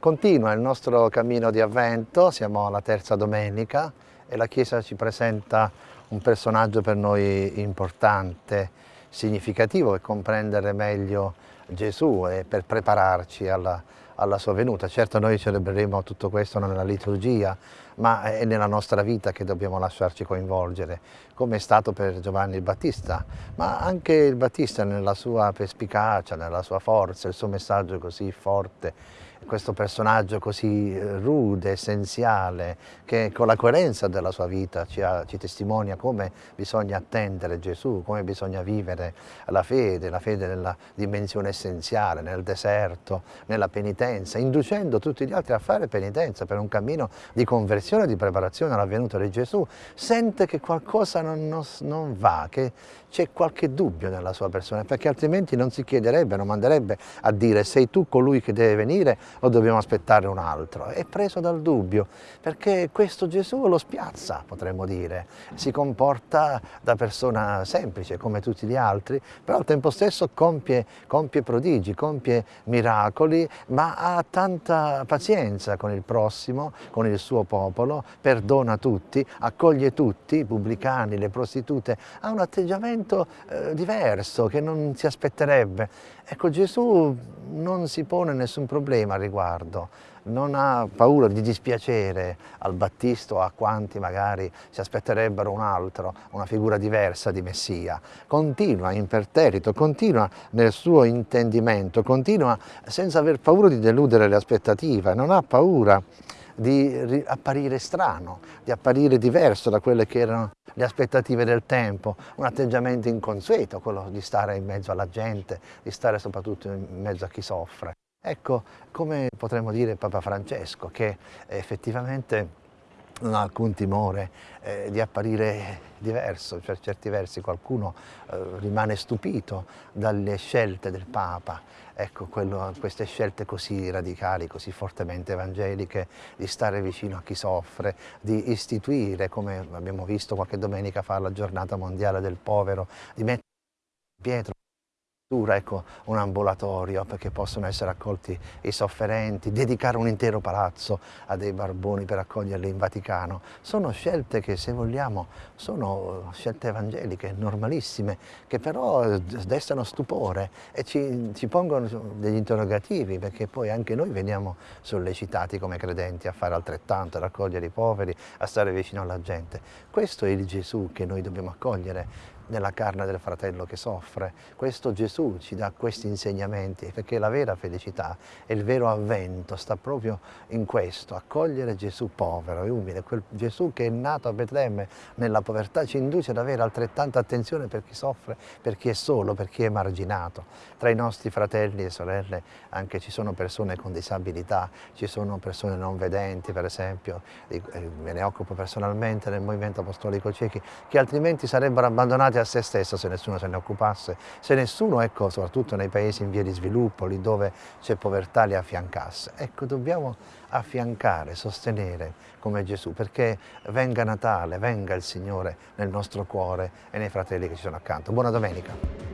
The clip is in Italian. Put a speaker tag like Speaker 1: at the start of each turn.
Speaker 1: Continua il nostro cammino di avvento, siamo alla terza domenica e la Chiesa ci presenta un personaggio per noi importante, significativo e comprendere meglio Gesù e per prepararci alla, alla sua venuta. Certo noi celebreremo tutto questo nella liturgia, ma è nella nostra vita che dobbiamo lasciarci coinvolgere, come è stato per Giovanni il Battista, ma anche il Battista nella sua perspicacia, nella sua forza, il suo messaggio così forte, questo personaggio così eh, rude, essenziale, che con la coerenza della sua vita ci, ha, ci, testimonia come bisogna attendere Gesù, come bisogna vivere la fede, la fede nella dimensione essenziale, nel deserto, nella penitenza, inducendo tutti gli altri a fare penitenza per un cammino di conversione di preparazione alla venuta di Gesù, sente che qualcosa non, non, non va, che c'è qualche dubbio nella sua persona, perché altrimenti non si chiederebbe, non manderebbe a dire sei tu colui che deve venire o dobbiamo aspettare un altro. È preso dal dubbio, perché questo Gesù lo spiazza, potremmo dire. Si comporta da persona semplice, come tutti gli altri, però al tempo stesso compie, compie prodigi, compie miracoli, ma ha tanta pazienza con il prossimo, con il suo popolo, perdona tutti, accoglie tutti, i pubblicani, le prostitute, ha un atteggiamento eh, diverso che non si aspetterebbe. Ecco, Gesù non si pone nessun problema al riguardo, non ha paura di dispiacere al Battista o a quanti magari si aspetterebbero un altro, una figura diversa di Messia. Continua imperterrito, continua nel suo intendimento, continua senza aver paura di deludere le aspettative, non ha paura di apparire strano, di apparire diverso da quelle che erano le aspettative del tempo, un atteggiamento inconsueto, quello di stare in mezzo alla gente, di stare soprattutto in mezzo a chi soffre. Ecco, come potremmo dire Papa Francesco, che effettivamente non ha alcun timore eh, di apparire diverso, per certi versi qualcuno eh, rimane stupito dalle scelte del Papa, ecco, quello, queste scelte così radicali, così fortemente evangeliche, di stare vicino a chi soffre, di istituire, come abbiamo visto qualche domenica fa, la giornata mondiale del povero, di mettere Pietro ecco, un ambulatorio perché possono essere accolti i sofferenti, dedicare un intero palazzo a dei barboni per accoglierli in Vaticano. Sono scelte che se vogliamo sono scelte evangeliche, normalissime, che però destano stupore e ci, ci pongono degli interrogativi perché poi anche noi veniamo sollecitati come credenti a fare altrettanto, a raccogliere i poveri, a stare vicino alla gente. Questo è il Gesù che noi dobbiamo accogliere nella carne del fratello che soffre. Questo Gesù ci dà questi insegnamenti perché la vera felicità e il vero avvento sta proprio in questo, accogliere Gesù povero e umile, quel Gesù che è nato a Betlemme nella povertà ci induce ad avere altrettanta attenzione per chi soffre, per chi è solo, per chi è marginato. Tra i nostri fratelli e sorelle anche ci sono persone con disabilità, ci sono persone non vedenti per esempio, eh, me ne occupo personalmente nel Movimento Apostolico Ciechi, che altrimenti sarebbero abbandonati a se stesso se nessuno se ne occupasse, se nessuno, ecco, soprattutto nei paesi in via di sviluppo, lì dove c'è povertà, li affiancasse. Ecco, dobbiamo affiancare, sostenere come Gesù, perché venga Natale, venga il Signore nel nostro cuore e nei fratelli che ci sono accanto. Buona domenica!